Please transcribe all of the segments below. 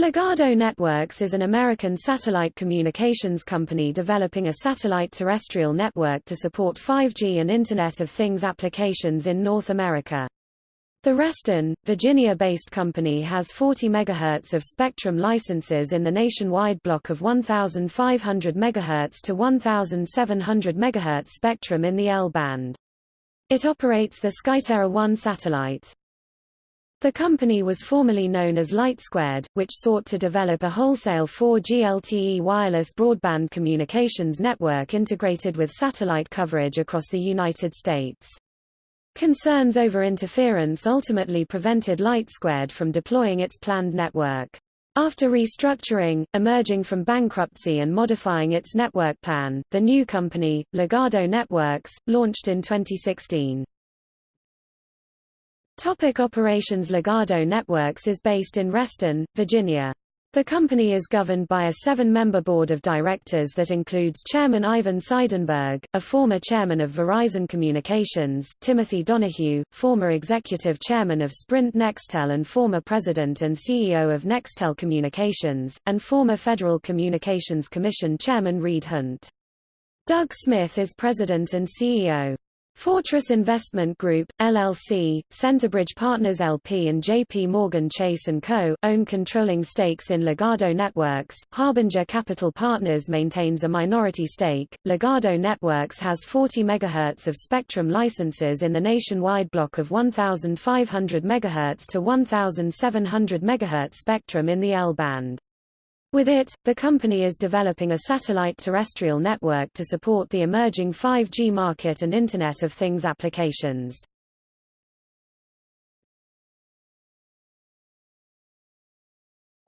Ligado Networks is an American satellite communications company developing a satellite terrestrial network to support 5G and Internet of Things applications in North America. The Reston, Virginia-based company has 40 MHz of spectrum licenses in the nationwide block of 1,500 MHz to 1,700 MHz spectrum in the L-band. It operates the Skyterra 1 satellite. The company was formerly known as LightSquared, which sought to develop a wholesale 4G LTE wireless broadband communications network integrated with satellite coverage across the United States. Concerns over interference ultimately prevented LightSquared from deploying its planned network. After restructuring, emerging from bankruptcy and modifying its network plan, the new company, Ligado Networks, launched in 2016. Topic operations Ligado Networks is based in Reston, Virginia. The company is governed by a seven-member board of directors that includes Chairman Ivan Seidenberg, a former chairman of Verizon Communications, Timothy Donahue, former executive chairman of Sprint Nextel and former president and CEO of Nextel Communications, and former Federal Communications Commission chairman Reed Hundt. Doug Smith is president and CEO. Fortress Investment Group, LLC, Centerbridge Partners LP and J.P. Morgan Chase & Co., own controlling stakes in Ligado Networks. Harbinger Capital Partners maintains a minority stake. Ligado Networks has 40 MHz of spectrum licenses in the nationwide block of 1,500 MHz to 1,700 MHz spectrum in the L-band. With it, the company is developing a satellite terrestrial network to support the emerging 5G market and Internet of Things applications.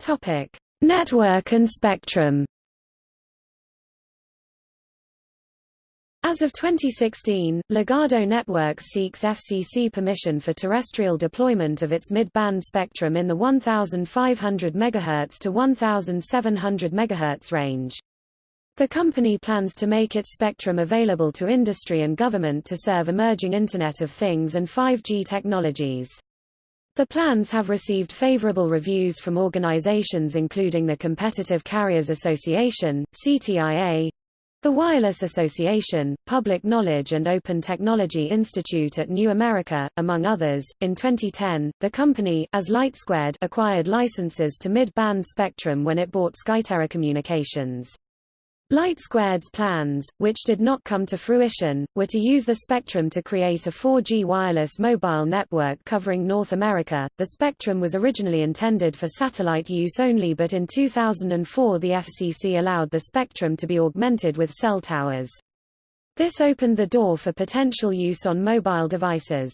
Topic: Network and spectrum. As of 2016, Ligado Networks seeks FCC permission for terrestrial deployment of its mid-band spectrum in the 1,500 MHz to 1,700 MHz range. The company plans to make its spectrum available to industry and government to serve emerging Internet of Things and 5G technologies. The plans have received favorable reviews from organizations including the Competitive Carriers Association, CTIA, the Wireless Association, Public Knowledge and Open Technology Institute at New America, among others. In 2010, the company, as LightSquared, acquired licenses to mid-band spectrum when it bought Skyterra Communications. LightSquared's plans, which did not come to fruition, were to use the spectrum to create a 4G wireless mobile network covering North America. The spectrum was originally intended for satellite use only but in 2004 the FCC allowed the spectrum to be augmented with cell towers. This opened the door for potential use on mobile devices.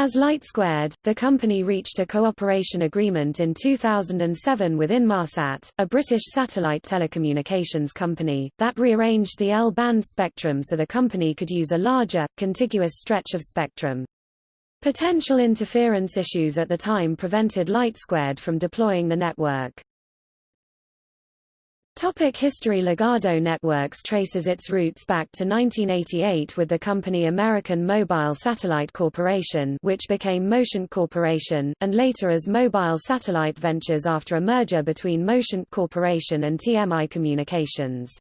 As LightSquared, the company reached a cooperation agreement in 2007 with Inmarsat, a British satellite telecommunications company, that rearranged the L-band spectrum so the company could use a larger, contiguous stretch of spectrum. Potential interference issues at the time prevented LightSquared from deploying the network. Topic history Ligado Networks traces its roots back to 1988 with the company American Mobile Satellite Corporation which became Motient Corporation, and later as Mobile Satellite Ventures after a merger between Motient Corporation and TMI Communications.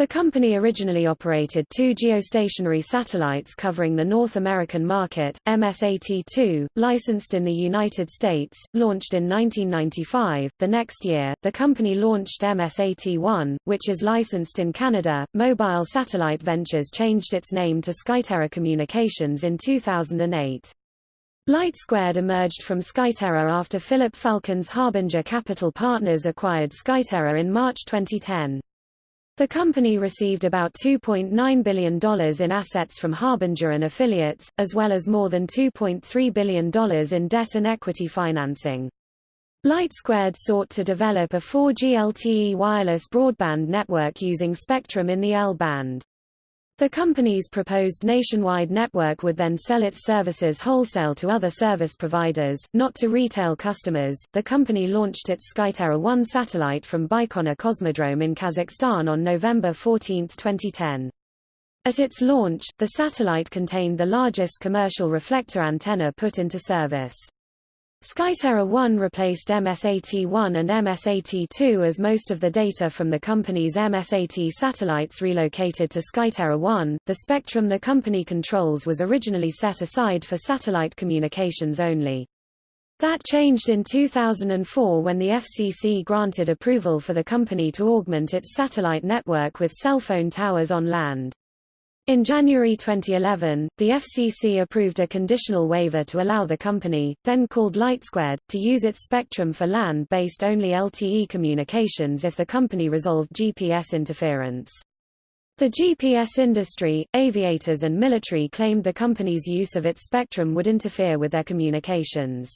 The company originally operated two geostationary satellites covering the North American market, MSAT-2, licensed in the United States, launched in 1995. The next year, the company launched MSAT-1, which is licensed in Canada. Mobile Satellite Ventures changed its name to Skyterra Communications in 2008. LightSquared emerged from Skyterra after Philip Falcone's Harbinger Capital Partners acquired Skyterra in March 2010. The company received about $2.9 billion in assets from Harbinger and affiliates, as well as more than $2.3 billion in debt and equity financing. LightSquared sought to develop a 4G LTE wireless broadband network using spectrum in the L-band. The company's proposed nationwide network would then sell its services wholesale to other service providers, not to retail customers. The company launched its Skyterra 1 satellite from Baikonur Cosmodrome in Kazakhstan on November 14, 2010. At its launch, the satellite contained the largest commercial reflector antenna put into service. Skyterra 1 replaced MSAT-1 and MSAT-2 as most of the data from the company's MSAT satellites relocated to Skyterra 1. The spectrum the company controls was originally set aside for satellite communications only. That changed in 2004 when the FCC granted approval for the company to augment its satellite network with cell phone towers on land. In January 2011, the FCC approved a conditional waiver to allow the company, then called LightSquared, to use its spectrum for land-based only LTE communications if the company resolved GPS interference. The GPS industry, aviators and military claimed the company's use of its spectrum would interfere with their communications.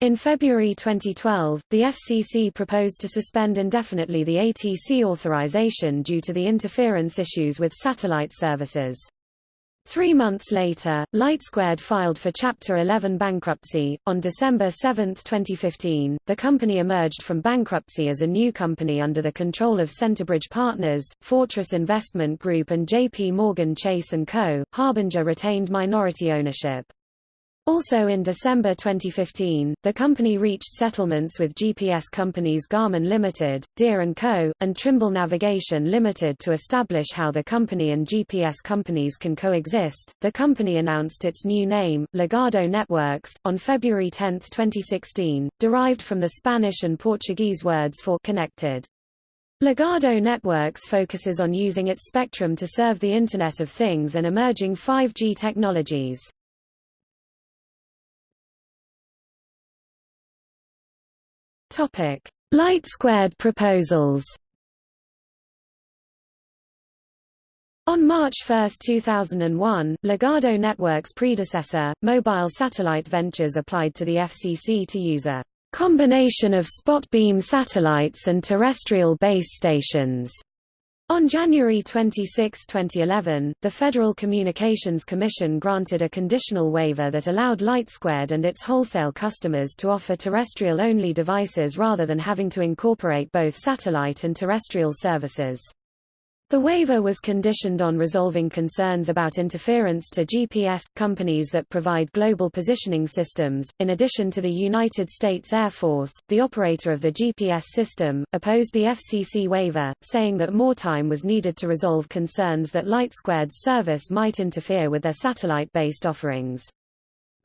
In February 2012, the FCC proposed to suspend indefinitely the ATC authorization due to the interference issues with satellite services. Three months later, LightSquared filed for Chapter 11 bankruptcy. On December 7, 2015, the company emerged from bankruptcy as a new company under the control of Centerbridge Partners, Fortress Investment Group, and J.P. Morgan Chase & Co. Harbinger retained minority ownership. Also in December 2015, the company reached settlements with GPS companies Garmin Limited, Deere & Co., and Trimble Navigation Limited to establish how the company and GPS companies can coexist. The company announced its new name, Ligado Networks, on February 10, 2016, derived from the Spanish and Portuguese words for connected. Ligado Networks focuses on using its spectrum to serve the Internet of Things and emerging 5G technologies. Topic: LightSquared proposals. On March 1, 2001, Ligado Network's predecessor, Mobile Satellite Ventures applied to the FCC to use a combination of spot beam satellites and terrestrial base stations on January 26, 2011, the Federal Communications Commission granted a conditional waiver that allowed LightSquared and its wholesale customers to offer terrestrial-only devices rather than having to incorporate both satellite and terrestrial services. The waiver was conditioned on resolving concerns about interference to GPS companies that provide global positioning systems. In addition to the United States Air Force, the operator of the GPS system opposed the FCC waiver, saying that more time was needed to resolve concerns that LightSquared's service might interfere with their satellite-based offerings.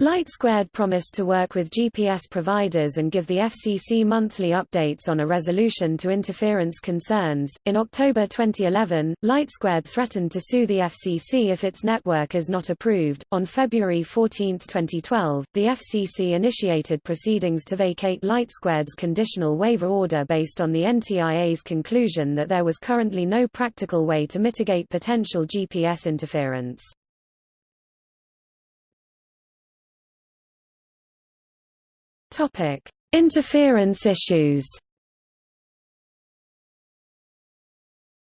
LightSquared promised to work with GPS providers and give the FCC monthly updates on a resolution to interference concerns. In October 2011, LightSquared threatened to sue the FCC if its network is not approved. On February 14, 2012, the FCC initiated proceedings to vacate LightSquared's conditional waiver order based on the NTIA's conclusion that there was currently no practical way to mitigate potential GPS interference. Topic: Interference issues.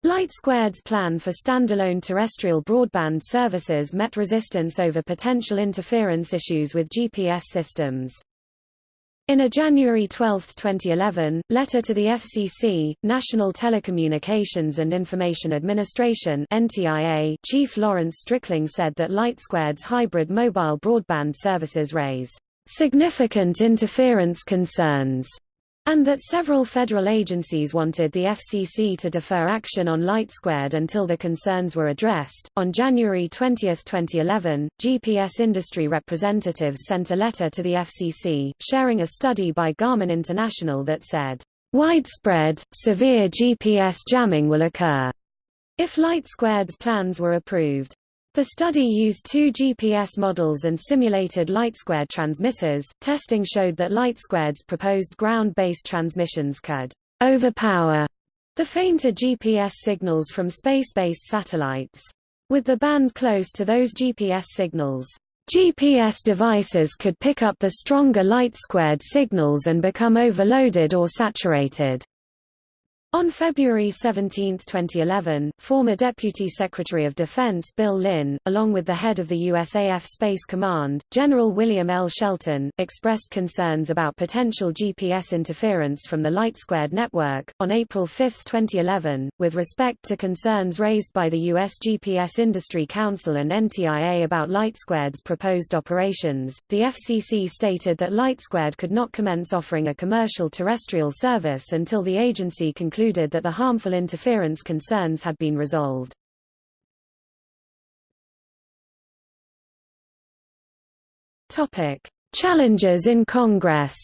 LightSquared's plan for standalone terrestrial broadband services met resistance over potential interference issues with GPS systems. In a January 12, 2011, letter to the FCC, National Telecommunications and Information Administration NTIA, Chief Lawrence Strickling said that LightSquared's hybrid mobile broadband services raise significant interference concerns, and that several federal agencies wanted the FCC to defer action on LightSquared until the concerns were addressed. On January 20, 2011, GPS industry representatives sent a letter to the FCC, sharing a study by Garmin International that said, Widespread, severe GPS jamming will occur if LightSquared's plans were approved. The study used two GPS models and simulated LightSquared transmitters. Testing showed that LightSquared's proposed ground-based transmissions could overpower the fainter GPS signals from space-based satellites. With the band close to those GPS signals, GPS devices could pick up the stronger LightSquared signals and become overloaded or saturated. On February 17, 2011, former Deputy Secretary of Defense Bill Lynn, along with the head of the USAF Space Command, General William L. Shelton, expressed concerns about potential GPS interference from the LightSquared network. On April 5, 2011, with respect to concerns raised by the U.S. GPS Industry Council and NTIA about LightSquared's proposed operations, the FCC stated that LightSquared could not commence offering a commercial terrestrial service until the agency concluded concluded that the harmful interference concerns had been resolved. Topic: Challenges in Congress.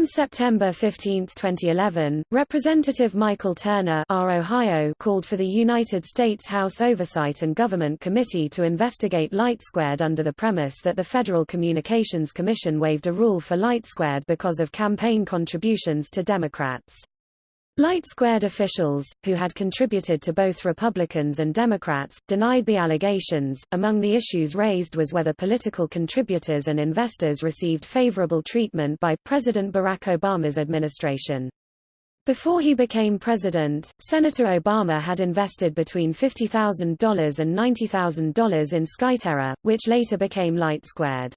On September 15, 2011, Representative Michael Turner R. Ohio called for the United States House Oversight and Government Committee to investigate LightSquared under the premise that the Federal Communications Commission waived a rule for LightSquared because of campaign contributions to Democrats. LightSquared officials, who had contributed to both Republicans and Democrats, denied the allegations. Among the issues raised was whether political contributors and investors received favorable treatment by President Barack Obama's administration. Before he became president, Senator Obama had invested between $50,000 and $90,000 in Skyterra, which later became LightSquared.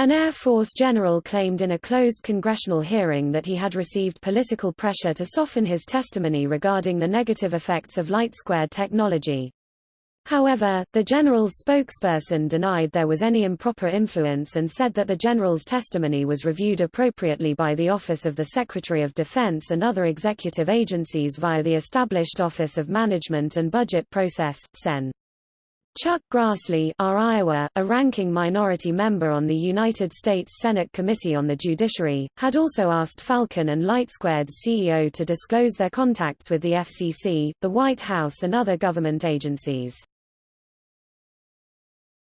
An Air Force general claimed in a closed congressional hearing that he had received political pressure to soften his testimony regarding the negative effects of light-squared technology. However, the general's spokesperson denied there was any improper influence and said that the general's testimony was reviewed appropriately by the Office of the Secretary of Defense and other executive agencies via the established Office of Management and Budget Process, CEN. Chuck Grassley R. Iowa, a ranking minority member on the United States Senate Committee on the Judiciary, had also asked Falcone and LightSquared's CEO to disclose their contacts with the FCC, the White House and other government agencies.